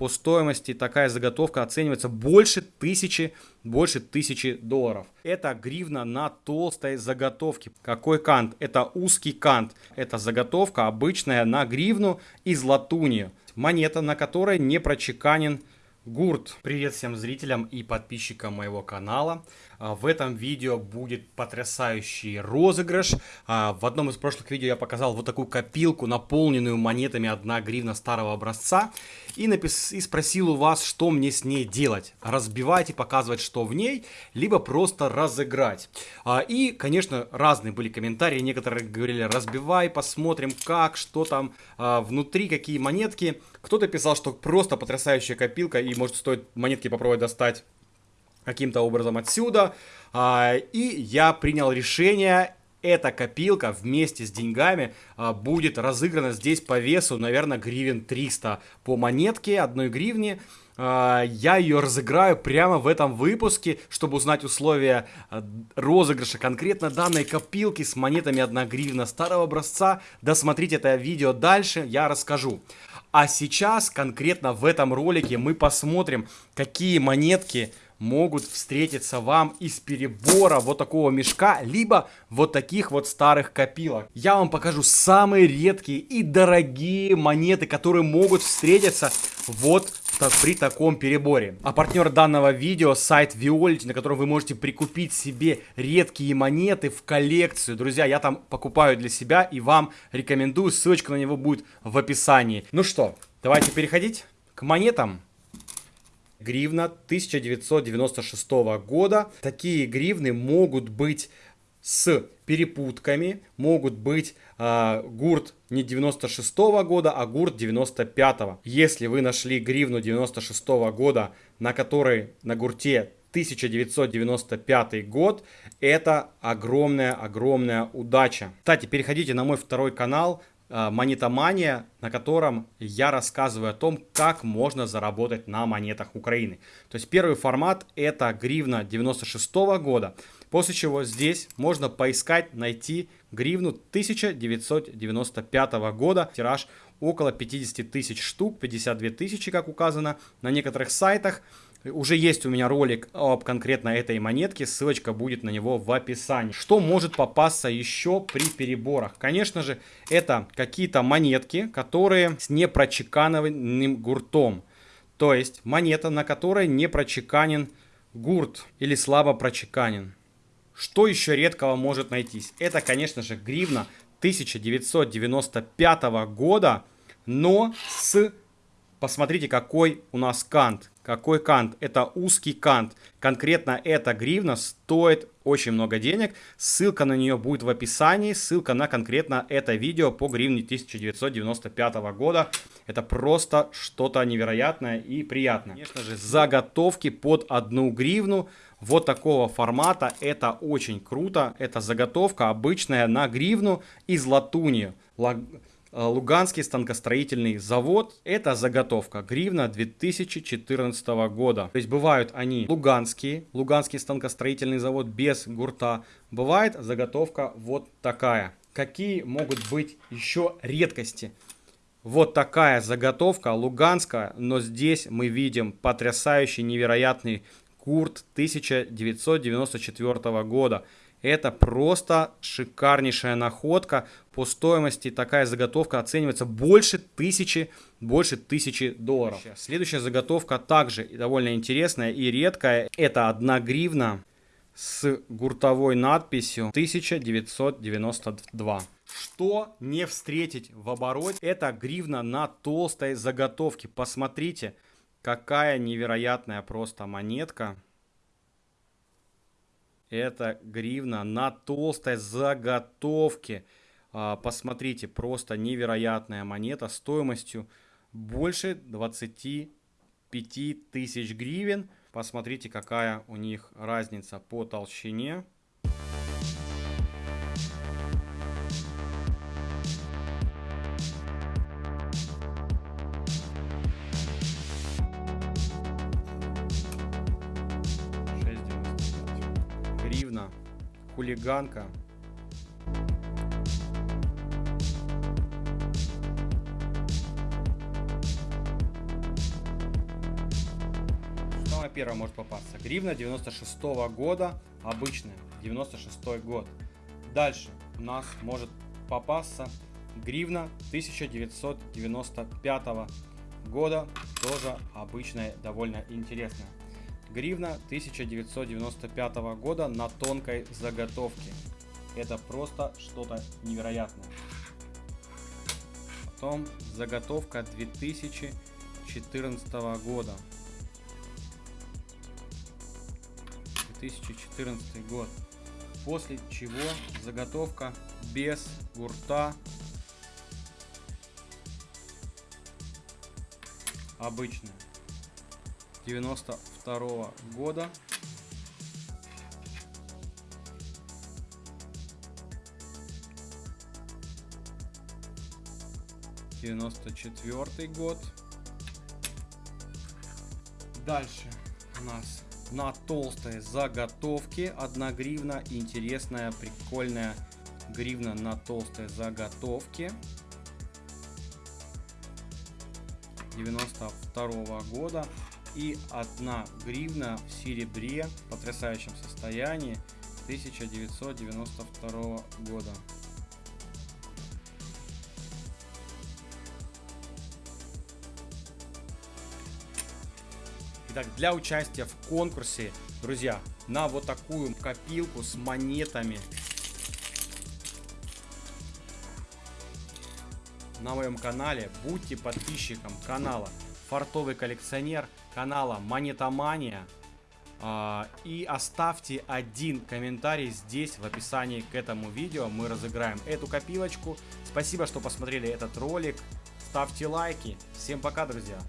По стоимости такая заготовка оценивается больше тысячи, больше тысячи долларов. Это гривна на толстой заготовке. Какой кант? Это узкий кант. Это заготовка обычная на гривну из латуни. Монета, на которой не прочеканен Гурт. Привет всем зрителям и подписчикам моего канала. А, в этом видео будет потрясающий розыгрыш. А, в одном из прошлых видео я показал вот такую копилку, наполненную монетами 1 гривна старого образца. И, напис... и спросил у вас, что мне с ней делать. Разбивать и показывать, что в ней, либо просто разыграть. А, и, конечно, разные были комментарии. Некоторые говорили, разбивай, посмотрим как, что там внутри, какие монетки. Кто-то писал, что просто потрясающая копилка и может стоит монетки попробовать достать каким-то образом отсюда. А, и я принял решение эта копилка вместе с деньгами а, будет разыграна здесь по весу, наверное, гривен 300 по монетке, одной гривне. А, я ее разыграю прямо в этом выпуске, чтобы узнать условия розыгрыша конкретно данной копилки с монетами 1 гривна старого образца. Досмотрите это видео дальше, я расскажу. А сейчас, конкретно в этом ролике, мы посмотрим, какие монетки могут встретиться вам из перебора вот такого мешка, либо вот таких вот старых копилок. Я вам покажу самые редкие и дорогие монеты, которые могут встретиться вот так, при таком переборе. А партнер данного видео сайт Violet, на котором вы можете прикупить себе редкие монеты в коллекцию. Друзья, я там покупаю для себя и вам рекомендую. Ссылочка на него будет в описании. Ну что, давайте переходить к монетам. Гривна 1996 года. Такие гривны могут быть с перепутками, могут быть э, гурт не 96 -го года, а гурт 95 -го. Если вы нашли гривну 96 -го года, на которой на гурте 1995 год, это огромная-огромная удача. Кстати, переходите на мой второй канал, э, Монетомания, на котором я рассказываю о том, как можно заработать на монетах Украины. То есть первый формат это гривна 96 -го года. После чего здесь можно поискать, найти гривну 1995 года. Тираж около 50 тысяч штук, 52 тысячи, как указано на некоторых сайтах. Уже есть у меня ролик об конкретно этой монетке, ссылочка будет на него в описании. Что может попасться еще при переборах? Конечно же, это какие-то монетки, которые с непрочеканным гуртом. То есть монета, на которой не прочеканен гурт или слабо прочеканен. Что еще редкого может найтись? Это, конечно же, гривна 1995 года, но с... Посмотрите, какой у нас кант. Какой кант? Это узкий кант. Конкретно эта гривна стоит очень много денег. Ссылка на нее будет в описании. Ссылка на конкретно это видео по гривне 1995 года. Это просто что-то невероятное и приятное. Конечно же, заготовки под одну гривну вот такого формата. Это очень круто. Это заготовка обычная на гривну из латуни. Э, Луганский станкостроительный завод. Это заготовка гривна 2014 года. То есть бывают они луганские, Луганский станкостроительный завод без гурта. Бывает заготовка вот такая. Какие могут быть еще редкости? Вот такая заготовка луганская, но здесь мы видим потрясающий, невероятный Курт 1994 года. Это просто шикарнейшая находка. По стоимости такая заготовка оценивается больше тысячи, больше тысячи долларов. Следующая заготовка также довольно интересная и редкая. Это одна гривна с гуртовой надписью 1992. Что не встретить в обороте? Это гривна на толстой заготовке. Посмотрите. Какая невероятная просто монетка. Это гривна на толстой заготовке. А, посмотрите, просто невероятная монета стоимостью больше 25 тысяч гривен. Посмотрите, какая у них разница по толщине. Гривна, хулиганка. Самое первое может попасться. Гривна 96 -го года, обычная, 96 год. Дальше у нас может попасться гривна 1995 года, тоже обычная, довольно интересная. Гривна 1995 года на тонкой заготовке. Это просто что-то невероятное. Потом заготовка 2014 года. 2014 год. После чего заготовка без гурта. Обычная. 92 -го года. Девяносто четвертый год. Дальше у нас на толстой заготовке 1 гривна. Интересная, прикольная гривна на толстой заготовке. 92 -го года и 1 гривна в серебре в потрясающем состоянии 1992 года. Итак, для участия в конкурсе, друзья, на вот такую копилку с монетами на моем канале, будьте подписчиком канала Фартовый коллекционер, канала Монетомания. А, и оставьте один комментарий здесь в описании к этому видео. Мы разыграем эту копилочку. Спасибо, что посмотрели этот ролик. Ставьте лайки. Всем пока, друзья.